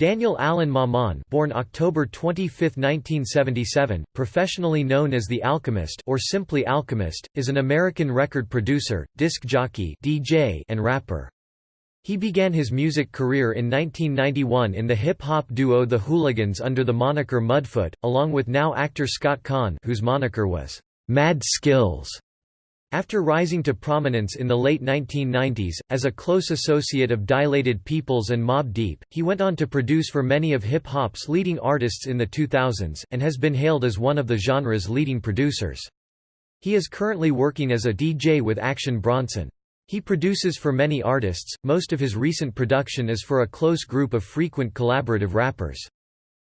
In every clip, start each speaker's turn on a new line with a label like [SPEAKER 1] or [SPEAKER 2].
[SPEAKER 1] Daniel Alan Maman born October 25, 1977, professionally known as The Alchemist or simply Alchemist, is an American record producer, disc jockey DJ and rapper. He began his music career in 1991 in the hip-hop duo The Whooliganz under the moniker Mudfoot, along with now actor Scott Caan whose moniker was Mad Skillz. After rising to prominence in the late 1990s, as a close associate of Dilated Peoples and Mobb Deep, he went on to produce for many of hip-hop's leading artists in the 2000s, and has been hailed as one of the genre's leading producers. He is currently working as a DJ with Action Bronson. He produces for many artists, most of his recent production is for a close group of frequent collaborative rappers.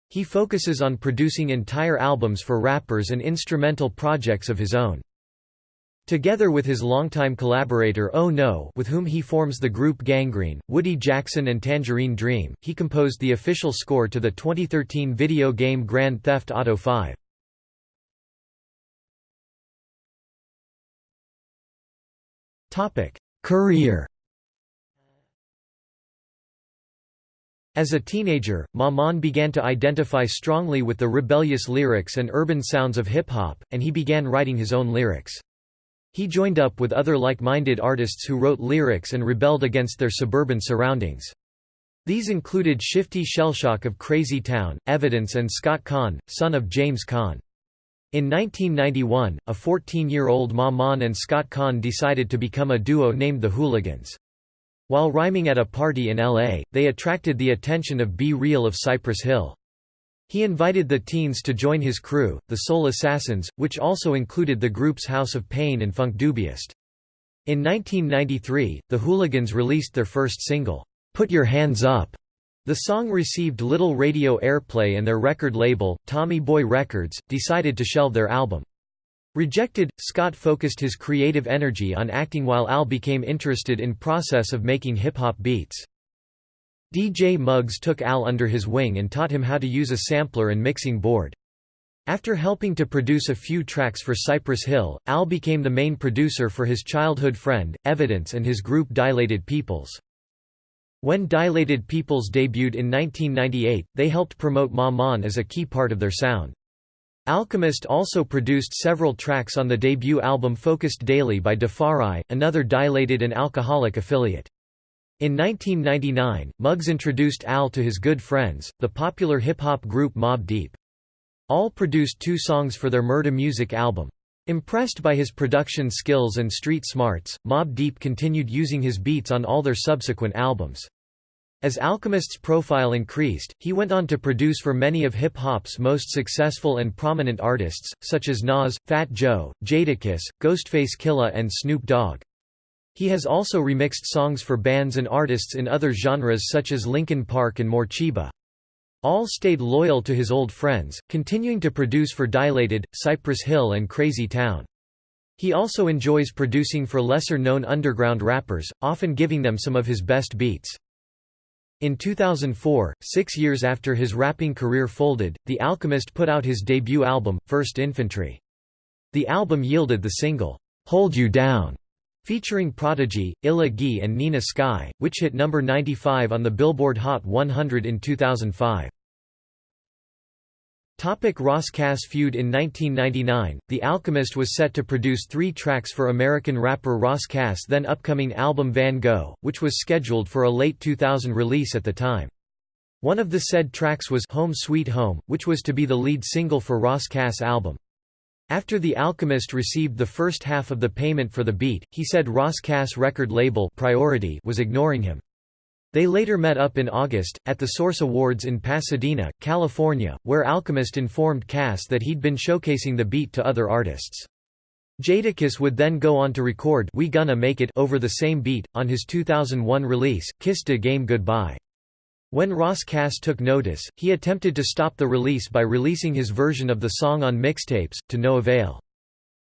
[SPEAKER 1] He focuses on producing entire albums for rappers and instrumental projects of his own. Together with his longtime collaborator Oh No with whom he forms the group Gangrene, Woody Jackson and Tangerine Dream, he composed the official score to the 2013 video game Grand Theft Auto 5. Career As a teenager, Maman began to identify strongly with the rebellious lyrics and urban sounds of hip-hop, and he began writing his own lyrics. He joined up with other like-minded artists who wrote lyrics and rebelled against their suburban surroundings. These included Shifty Shellshock of Crazy Town, Evidence and Scott Caan, son of James Caan. In 1991, a 14-year-old Maman and Scott Caan decided to become a duo named the Whooliganz. While rhyming at a party in L.A., they attracted the attention of B-Real of Cypress Hill. He invited the teens to join his crew, the Soul Assassins, which also included the groups House of Pain and Funkdoobiest. In 1993, the Whooliganz released their first single, "'Put Your Hands Up' The song received little radio airplay and their record label, Tommy Boy Records, decided to shelve their album. Rejected, Scott focused his creative energy on acting while Al became interested in process of making hip-hop beats. DJ Muggs took Al under his wing and taught him how to use a sampler and mixing board. After helping to produce a few tracks for Cypress Hill, Al became the main producer for his childhood friend, Evidence and his group Dilated Peoples. When Dilated Peoples debuted in 1998, they helped promote Maman as a key part of their sound. Alchemist also produced several tracks on the debut album Focused Daily by Defari, another Dilated and Alcoholic affiliate. In 1999, Muggs introduced Al to his good friends, the popular hip-hop group Mobb Deep. Al produced two songs for their Murda Music album. Impressed by his production skills and street smarts, Mobb Deep continued using his beats on all their subsequent albums. As Alchemist's profile increased, he went on to produce for many of hip-hop's most successful and prominent artists, such as Nas, Fat Joe, Jadakiss, Ghostface Killah and Snoop Dogg. He has also remixed songs for bands and artists in other genres such as Linkin Park and Morcheeba. Al stayed loyal to his old friends, continuing to produce for Dilated, Cypress Hill and Crazy Town. He also enjoys producing for lesser-known underground rappers, often giving them some of his best beats. In 2004, six years after his rapping career folded, The Alchemist put out his debut album, First Infantry. The album yielded the single, "'Hold You Down' featuring Prodigy, Illa Ghee and Nina Sky, which hit number 95 on the Billboard Hot 100 in 2005. Topic Ras Kass feud In 1999, The Alchemist was set to produce three tracks for American rapper Ras Kass' then upcoming album Van Gogh, which was scheduled for a late 2000 release at the time. One of the said tracks was Home Sweet Home, which was to be the lead single for Ras Kass' album. After The Alchemist received the first half of the payment for the beat, he said Ras Kass record label Priority was ignoring him. They later met up in August, at the Source Awards in Pasadena, California, where Alchemist informed Kass that he'd been showcasing the beat to other artists. Jadakiss would then go on to record We Gonna Make It over the same beat, on his 2001 release, Kiss de Game Goodbye. When Ras Kass took notice, he attempted to stop the release by releasing his version of the song on mixtapes, to no avail.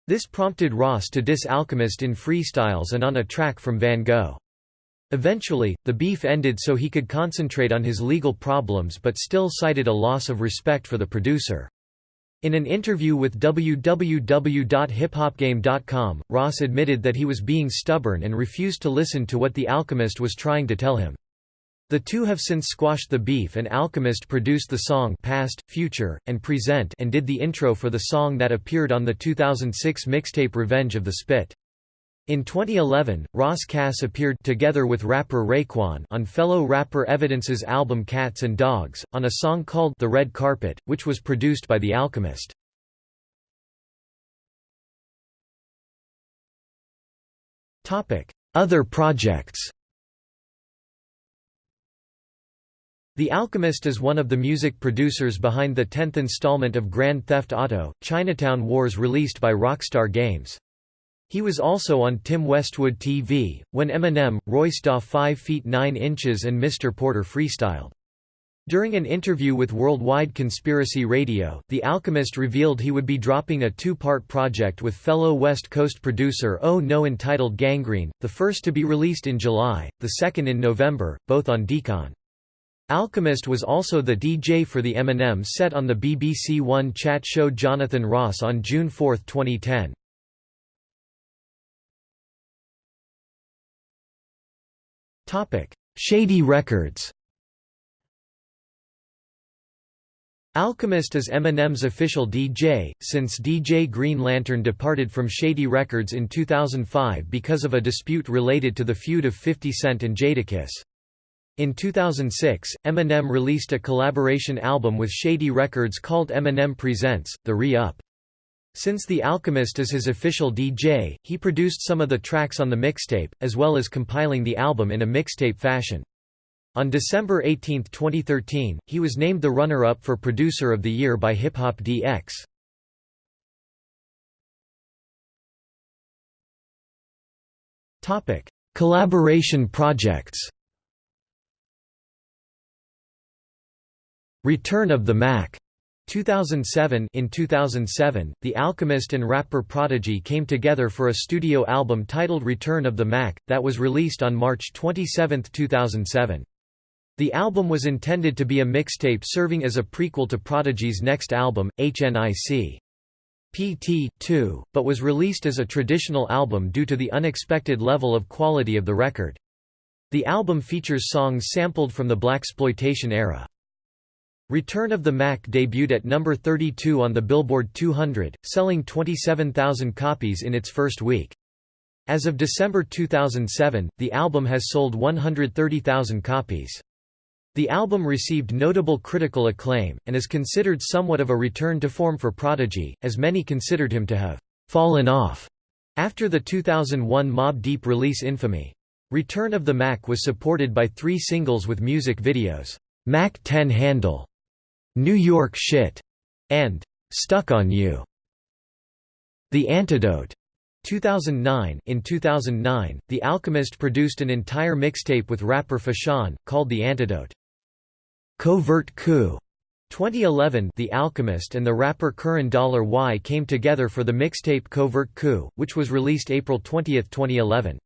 [SPEAKER 1] This prompted Ras to diss Alchemist in freestyles and on a track from Van Gogh. Eventually, the beef ended so he could concentrate on his legal problems but still cited a loss of respect for the producer. In an interview with www.hiphopgame.com, Ras admitted that he was being stubborn and refused to listen to what The Alchemist was trying to tell him. The two have since squashed the beef and Alchemist produced the song Past, Future, and Present and did the intro for the song that appeared on the 2006 mixtape Revenge of the Spit. In 2011, Ras Kass appeared together with rapper Raekwon on fellow rapper Evidence's album Cats and Dogs, on a song called The Red Carpet, which was produced by The Alchemist. Other projects The Alchemist is one of the music producers behind the 10th installment of Grand Theft Auto, Chinatown Wars released by Rockstar Games. He was also on Tim Westwood TV, when Eminem, Royce da 5 feet 9 inches and Mr. Porter freestyled. During an interview with Worldwide Conspiracy Radio, The Alchemist revealed he would be dropping a two-part project with fellow West Coast producer Oh No entitled Gangrene, the first to be released in July, the second in November, both on Decon. Alchemist was also the DJ for the Eminem set on the BBC One chat show Jonathan Ross on June 4, 2010. Topic: Shady Records Alchemist is Eminem's official DJ, since DJ Green Lantern departed from Shady Records in 2005 because of a dispute related to the feud of 50 Cent and Jadakiss. In 2006, Eminem released a collaboration album with Shady Records called Eminem Presents, The Re-Up. Since The Alchemist is his official DJ, he produced some of the tracks on the mixtape, as well as compiling the album in a mixtape fashion. On December 18, 2013, he was named the runner-up for Producer of the Year by Hip Hop DX. Collaboration projects Return of the Mac 2007 In 2007, The Alchemist and rapper Prodigy came together for a studio album titled Return of the Mac, that was released on March 27, 2007. The album was intended to be a mixtape serving as a prequel to Prodigy's next album, HNIC. PT 2, but was released as a traditional album due to the unexpected level of quality of the record. The album features songs sampled from the blaxploitation era. Return of the Mac debuted at number 32 on the Billboard 200, selling 27,000 copies in its first week. As of December 2007, the album has sold 130,000 copies. The album received notable critical acclaim, and is considered somewhat of a return to form for Prodigy, as many considered him to have «fallen off» after the 2001 Mobb Deep release Infamy. Return of the Mac was supported by three singles with music videos, Mac 10 Handle, New York Shit, and Stuck on You. The Antidote 2009 In 2009, The Alchemist produced an entire mixtape with rapper Fashawn, called The Antidote. Covert Coup 2011 The Alchemist and the rapper Curren Dollar Y came together for the mixtape Covert Coup, which was released April 20, 2011.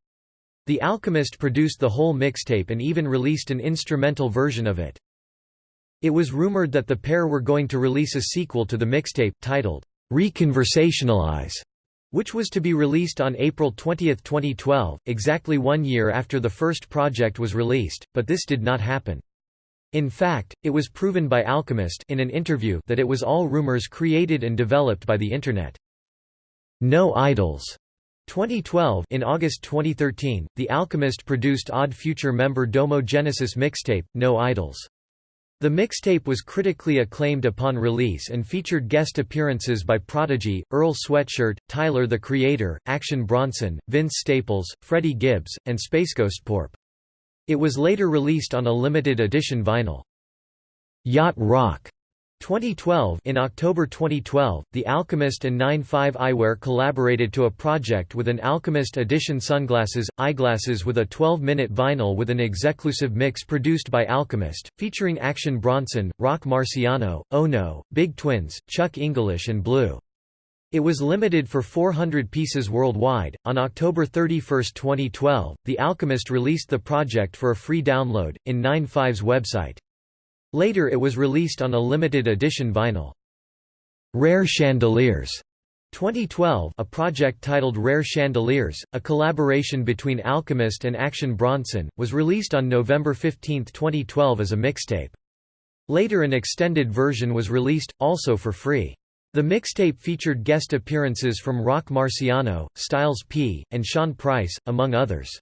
[SPEAKER 1] The Alchemist produced the whole mixtape and even released an instrumental version of it. It was rumored that the pair were going to release a sequel to the mixtape, titled, Reconversationalize, which was to be released on April 20, 2012, exactly one year after the first project was released, but this did not happen. In fact, it was proven by Alchemist in an interview that it was all rumors created and developed by the Internet. No Idols 2012 In August 2013, The Alchemist produced Odd Future member Domo Genesis mixtape, No Idols. The mixtape was critically acclaimed upon release and featured guest appearances by Prodigy, Earl Sweatshirt, Tyler the Creator, Action Bronson, Vince Staples, Freddie Gibbs, and Spaceghostpurrp. It was later released on a limited edition vinyl. Yacht Rock 2012 In October 2012, The Alchemist and 9-5 Eyewear collaborated to a project with an Alchemist edition sunglasses, eyeglasses with a 12-minute vinyl with an exclusive mix produced by Alchemist, featuring Action Bronson, Roc Marciano, Ono, Big Twins, Chuck English and Blu. It was limited for 400 pieces worldwide. On October 31, 2012, The Alchemist released the project for a free download, in 9-5's website. Later it was released on a limited edition vinyl. Rare Chandeliers 2012 a project titled Rare Chandeliers, a collaboration between Alchemist and Action Bronson, was released on November 15, 2012 as a mixtape. Later an extended version was released, also for free. The mixtape featured guest appearances from Roc Marciano, Styles P, and Sean Price, among others.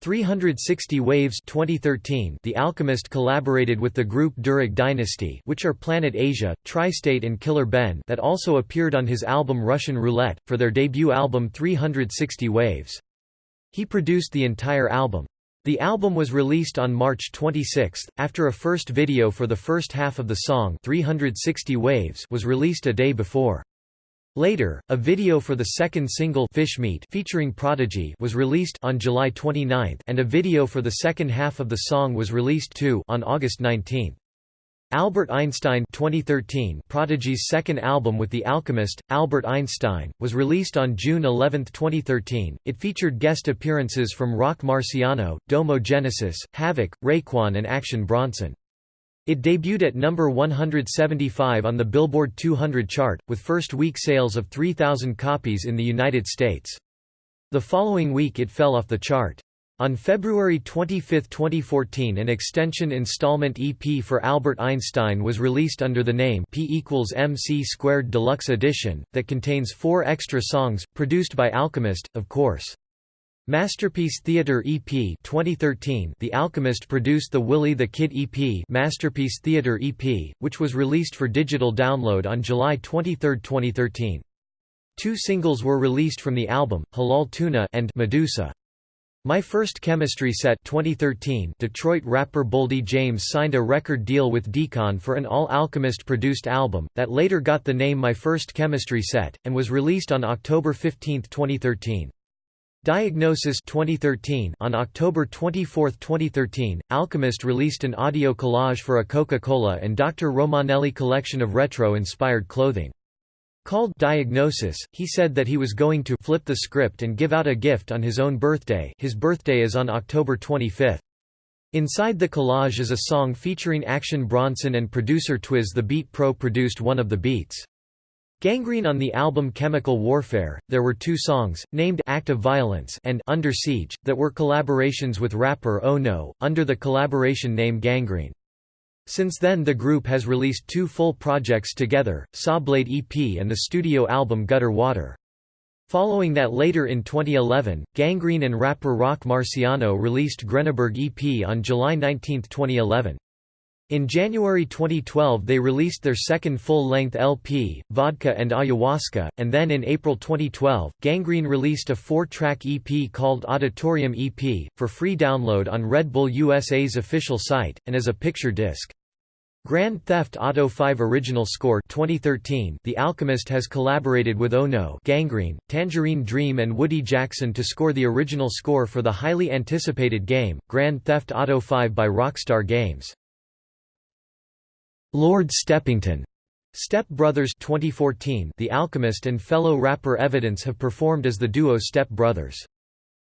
[SPEAKER 1] 360 Waves 2013 The Alchemist collaborated with the group Durag Dynasty which are Planet Asia, Tri-State and Killer Ben that also appeared on his album Russian Roulette, for their debut album 360 Waves. He produced the entire album. The album was released on March 26, after a first video for the first half of the song 360 Waves was released a day before. Later, a video for the second single Fish Meat featuring Prodigy was released on July 29 and a video for the second half of the song was released too on August 19. Albert Einstein 2013 Prodigy's second album with The Alchemist, Albert Einstein, was released on June 11, 2013. It featured guest appearances from Roc Marciano, Domo Genesis, Havoc, Raekwon and Action Bronson. It debuted at number 175 on the Billboard 200 chart, with first week sales of 3,000 copies in the United States. The following week it fell off the chart. On February 25, 2014 an extension installment EP for Albert Einstein was released under the name P equals MC squared Deluxe Edition, that contains four extra songs, produced by Alchemist, of course. Masterpiece Theater EP 2013 The Alchemist produced the Willie the Kid EP Masterpiece Theater EP, which was released for digital download on July 23, 2013. Two singles were released from the album, Halal Tuna and Medusa. My First Chemistry Set 2013 Detroit rapper Boldy James signed a record deal with Decon for an all-Alchemist-produced album, that later got the name My First Chemistry Set, and was released on October 15, 2013. Diagnosis 2013 On October 24, 2013, Alchemist released an audio collage for a Coca-Cola and Dr. Romanelli collection of retro-inspired clothing. Called Diagnosis, he said that he was going to flip the script and give out a gift on his own birthday his birthday is on October 25. Inside the collage is a song featuring Action Bronson and producer Twiz the Beat Pro produced one of the beats. Gangrene on the album Chemical Warfare, there were two songs, named Act of Violence and Under Siege, that were collaborations with rapper Oh No, under the collaboration name Gangrene. Since then the group has released two full projects together, Sawblade EP and the studio album Gutter Water. Following that later in 2011, Gangrene and rapper Roc Marciano released Greneberg EP on July 19, 2011. In January 2012 they released their second full-length LP, Vodka and Ayahuasca, and then in April 2012, Gangrene released a four-track EP called Auditorium EP, for free download on Red Bull USA's official site, and as a picture disc. Grand Theft Auto 5 Original Score 2013 The Alchemist has collaborated with Ono Gangrene, Tangerine Dream and Woody Jackson to score the original score for the highly anticipated game, Grand Theft Auto 5 by Rockstar Games. Lord Steppington Step Brothers 2014 The Alchemist and fellow rapper Evidence have performed as the duo Step Brothers.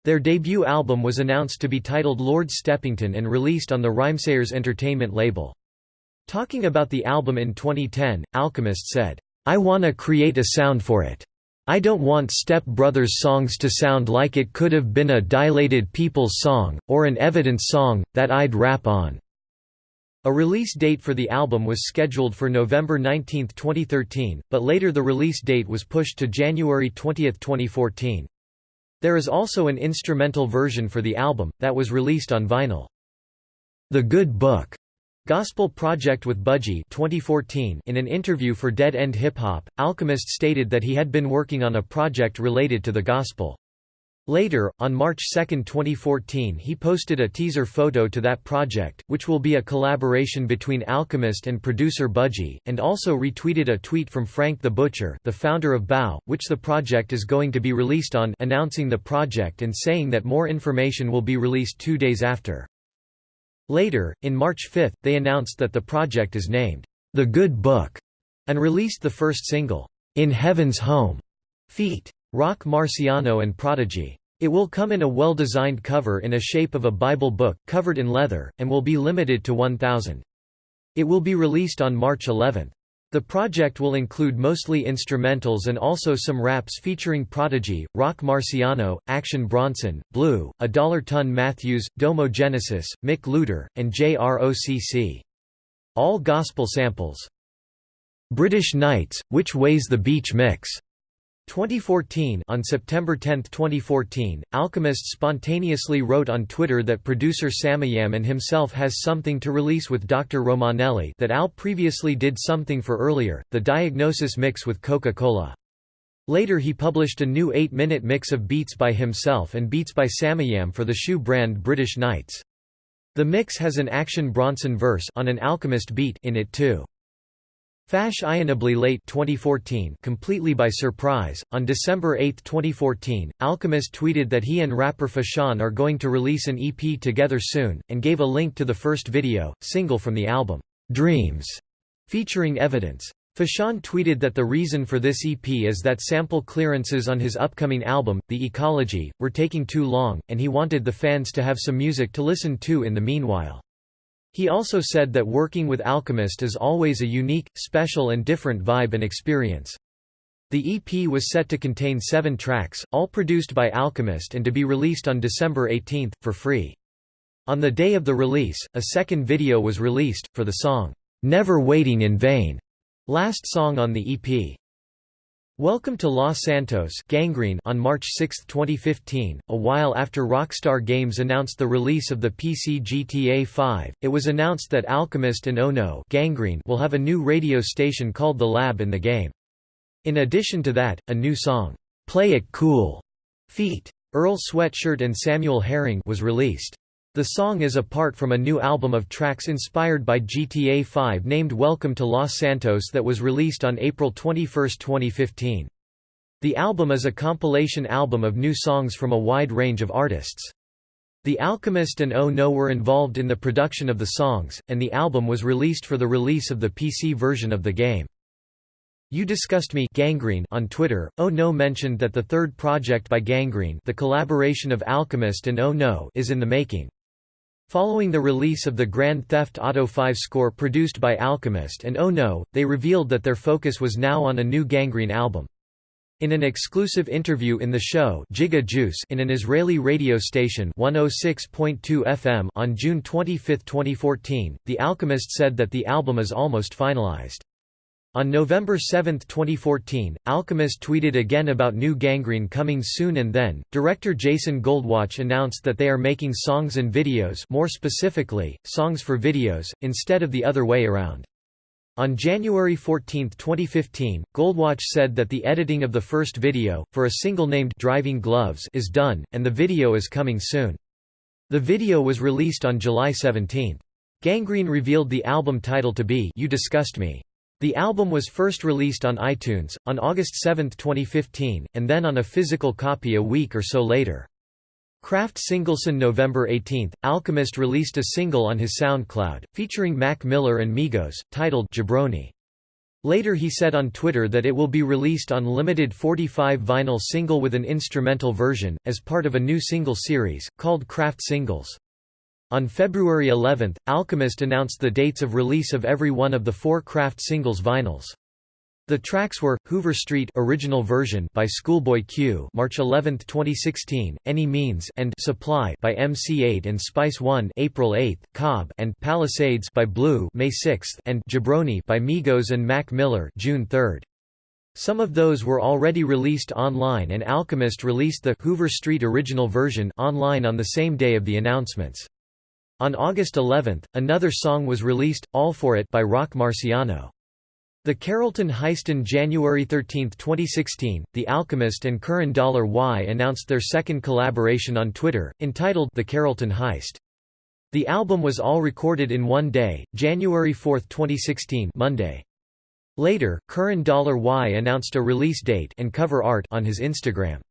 [SPEAKER 1] Their debut album was announced to be titled Lord Steppington and released on the Rhymesayers Entertainment label. Talking about the album in 2010, Alchemist said, I wanna create a sound for it. I don't want Step Brothers songs to sound like it could have been a Dilated Peoples song, or an Evidence song, that I'd rap on. A release date for the album was scheduled for November 19, 2013, but later the release date was pushed to January 20, 2014. There is also an instrumental version for the album, that was released on vinyl. The Good Book Gospel Project with Budgie 2014 In an interview for Dead End Hip Hop, Alchemist stated that he had been working on a project related to the gospel. Later, on March 2, 2014 he posted a teaser photo to that project, which will be a collaboration between Alchemist and producer Budgie, and also retweeted a tweet from Frank the Butcher the founder of Bow, which the project is going to be released on announcing the project and saying that more information will be released two days after. Later, in March 5, they announced that the project is named, The Good Book, and released the first single, In Heaven's Home, feat. Roc Marciano and Prodigy. It will come in a well-designed cover in a shape of a Bible book, covered in leather, and will be limited to 1,000. It will be released on March 11. The project will include mostly instrumentals and also some raps featuring Prodigy, Roc Marciano, Action Bronson, Blu, A Dollar Ton Matthews, Domo Genesis, Mick Looter, and JROCC. All gospel samples. British Knights, Which Way's the Beach Mix 2014 On September 10, 2014, Alchemist spontaneously wrote on Twitter that producer Samiyam and himself has something to release with Dr. Romanelli that Al previously did something for earlier, the Diagnosis mix with Coca-Cola. Later he published a new 8-minute mix of beats by himself and beats by Samiyam for the shoe brand British Knights. The mix has an Action Bronson verse on an Alchemist beat in it too. Fashionably late 2014 completely by surprise, on December 8, 2014, Alchemist tweeted that he and rapper Fashawn are going to release an EP together soon, and gave a link to the first video, single from the album, "'Dreams", featuring evidence. Fashawn tweeted that the reason for this EP is that sample clearances on his upcoming album, The Ecology, were taking too long, and he wanted the fans to have some music to listen to in the meanwhile. He also said that working with Alchemist is always a unique, special and different vibe and experience. The EP was set to contain seven tracks, all produced by Alchemist and to be released on December 18, for free. On the day of the release, a second video was released, for the song, "'Never Waiting in Vain', last song on the EP. Welcome to Los Santos Gangrene on March 6, 2015, a while after Rockstar Games announced the release of the PC GTA 5, it was announced that Alchemist and Oh No Gangrene will have a new radio station called The Lab in the game. In addition to that, a new song, "'Play It Cool' feat. Earl Sweatshirt and Samuel Herring was released. The song is a part from a new album of tracks inspired by GTA 5 named Welcome to Los Santos that was released on April 21, 2015. The album is a compilation album of new songs from a wide range of artists. The Alchemist and Oh No were involved in the production of the songs, and the album was released for the release of the PC version of the game. You Disgust Me Gangrene on Twitter, Oh No mentioned that the third project by Gangrene the collaboration of Alchemist and Oh No is in the making. Following the release of the Grand Theft Auto 5 score produced by Alchemist and Oh No, they revealed that their focus was now on a new Gangrene album. In an exclusive interview in the show Giga Juice in an Israeli radio station 106.2 FM on June 25, 2014, The Alchemist said that the album is almost finalized. On November 7, 2014, Alchemist tweeted again about new Gangrene coming soon and then, director Jason Goldwatch announced that they are making songs and videos more specifically, songs for videos, instead of the other way around. On January 14, 2015, Goldwatch said that the editing of the first video, for a single named Driving Gloves is done, and the video is coming soon. The video was released on July 17. Gangrene revealed the album title to be You Disgust Me. The album was first released on iTunes, on August 7, 2015, and then on a physical copy a week or so later. Kraft Singleson November 18, Alchemist released a single on his SoundCloud, featuring Mac Miller and Migos, titled Jabroni. Later he said on Twitter that it will be released on limited 45 vinyl single with an instrumental version, as part of a new single series, called Kraft Singles. On February 11, Alchemist announced the dates of release of every one of the four Kraft singles vinyls. The tracks were Hoover Street original version by Schoolboy Q, March 11, 2016, Any Means and Supply by MC Eiht and Spice One, April 8, Cobb and Palisades by Blu, May 6, and Jabroni by Migos and Mac Miller, June 3. Some of those were already released online and Alchemist released the Hoover Street original version online on the same day of the announcements. On August 11, another song was released, All For It by Roc Marciano. The Carrollton Heist in January 13, 2016, The Alchemist and Curren Dollar Y announced their second collaboration on Twitter, entitled The Carrollton Heist. The album was all recorded in one day, January 4, 2016 Monday. Later, Curren Dollar Y announced a release date and cover art on his Instagram.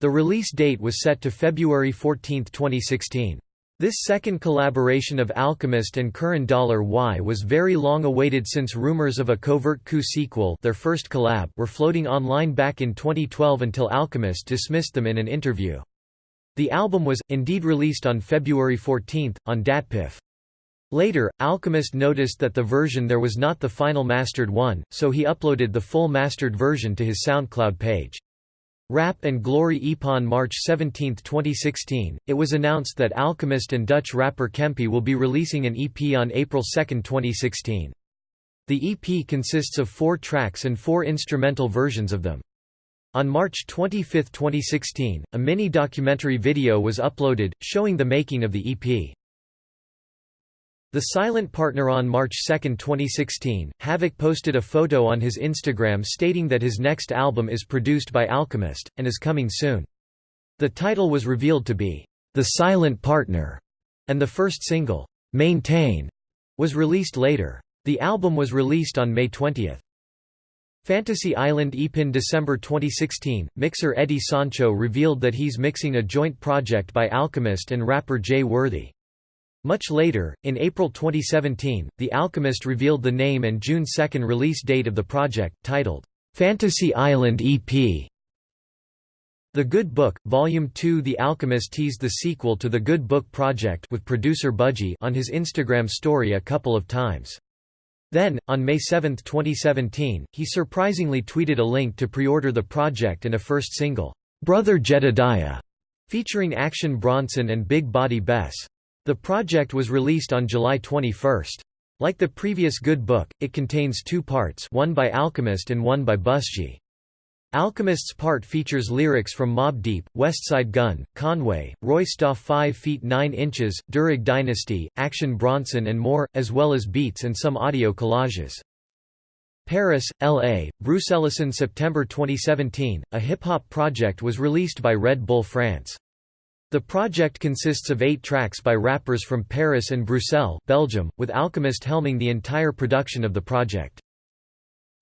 [SPEAKER 1] The release date was set to February 14, 2016. This second collaboration of Alchemist and Curren Dollar Y was very long awaited since rumors of a Covert Coup sequel their first collab were floating online back in 2012 until Alchemist dismissed them in an interview. The album was, indeed released on February 14, on DatPiff. Later, Alchemist noticed that the version there was not the final mastered one, so he uploaded the full mastered version to his SoundCloud page. Rap and Glory EP on March 17, 2016, it was announced that Alchemist and Dutch rapper Kempi will be releasing an EP on April 2, 2016. The EP consists of four tracks and four instrumental versions of them. On March 25, 2016, a mini-documentary video was uploaded, showing the making of the EP. The Silent Partner on March 2, 2016, Havoc posted a photo on his Instagram stating that his next album is produced by Alchemist, and is coming soon. The title was revealed to be, The Silent Partner, and the first single, Maintain, was released later. The album was released on May 20. Fantasy Island EP in December 2016, mixer Eddie Sancho revealed that he's mixing a joint project by Alchemist and rapper Jay Worthy. Much later, in April 2017, The Alchemist revealed the name and June 2 release date of the project, titled, "'Fantasy Island EP". The Good Book, Volume 2 The Alchemist teased the sequel to The Good Book Project with producer Budgie on his Instagram story a couple of times. Then, on May 7, 2017, he surprisingly tweeted a link to pre-order the project and a first single, "'Brother Jedediah", featuring Action Bronson and Big Body Bes. The project was released on July 21. Like the previous Good Book, it contains two parts one by Alchemist and one by Budgie. Alchemist's part features lyrics from Mobb Deep, Westside Gunn, Conway, Royce da 5 feet 9 inches, Durag Dynasty, Action Bronson and more, as well as beats and some audio collages. Paris, L.A., Bruxelles September 2017, a hip-hop project was released by Red Bull France. The project consists of eight tracks by rappers from Paris and Bruxelles, Belgium, with Alchemist helming the entire production of the project.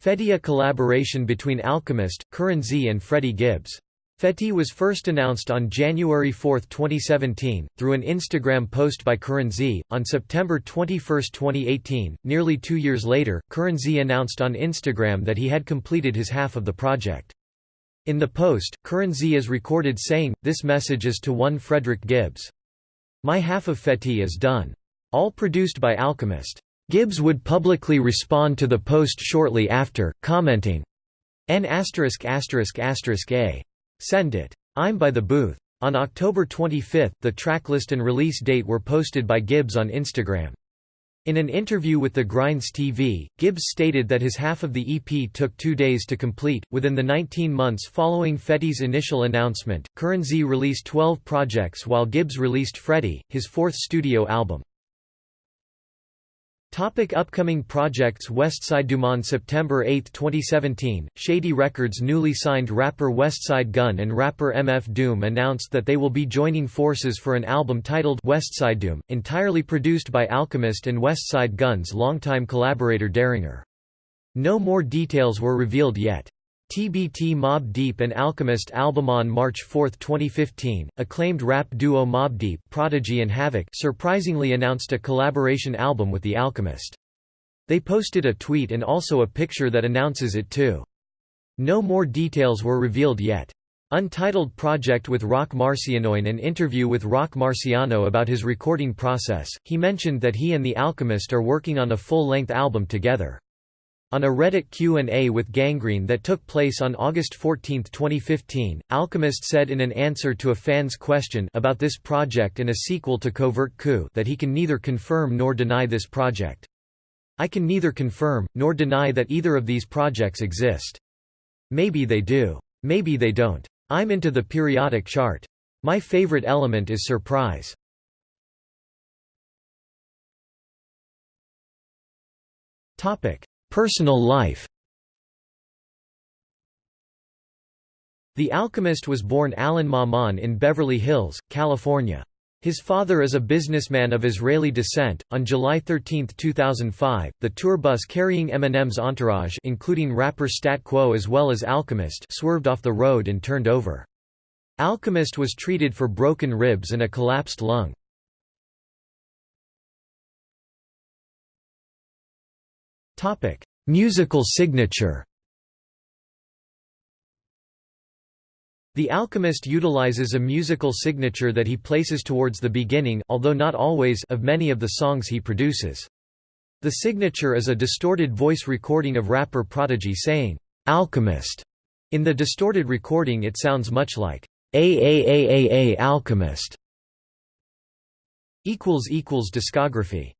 [SPEAKER 1] Fetti a collaboration between Alchemist, Curren Z and Freddie Gibbs. Fetti was first announced on January 4, 2017, through an Instagram post by Curren Z. On September 21, 2018, nearly two years later, Curren Z announced on Instagram that he had completed his half of the project. In the post, Curren Z is recorded saying, this message is to one Frederick Gibbs. My half of Fetti is done. All produced by Alchemist. Gibbs would publicly respond to the post shortly after, commenting, N a. Send it. I'm by the booth. On October 25, the tracklist and release date were posted by Gibbs on Instagram. In an interview with the Grinds TV, Gibbs stated that his half of the EP took two days to complete. Within the 19 months following Fetti's initial announcement, Curren Z released 12 projects while Gibbs released Freddie, his fourth studio album. Topic upcoming projects Westside Doom September 8, 2017, Shady Records newly signed rapper Westside Gunn and rapper MF Doom announced that they will be joining forces for an album titled Westside Doom, entirely produced by Alchemist and Westside Gunn's longtime collaborator Daringer. No more details were revealed yet. TBT Mobb Deep and Alchemist album on March 4, 2015. Acclaimed rap duo Mobb Deep, Prodigy and Havoc surprisingly announced a collaboration album with The Alchemist. They posted a tweet and also a picture that announces it too. No more details were revealed yet. Untitled project with Roc Marciano In an interview with Roc Marciano about his recording process, he mentioned that he and The Alchemist are working on a full-length album together. On a Reddit Q&A with Gangrene that took place on August 14, 2015, Alchemist said in an answer to a fan's question about this project and a sequel to Covert Coup that he can neither confirm nor deny this project. I can neither confirm, nor deny that either of these projects exist. Maybe they do. Maybe they don't. I'm into the periodic chart. My favorite element is surprise. Topic Personal life The Alchemist was born Alan Maman in Beverly Hills, California. His father is a businessman of Israeli descent. On July 13, 2005, the tour bus carrying Eminem's entourage, including rapper Stat Quo as well as Alchemist, swerved off the road and turned over. Alchemist was treated for broken ribs and a collapsed lung. Topic: Musical signature. The Alchemist utilizes a musical signature that he places towards the beginning although not always of many of the songs he produces. The signature is a distorted voice recording of rapper Prodigy saying, "'Alchemist'". In the distorted recording it sounds much like, "'AAAAA Alchemist'". Equals equals Discography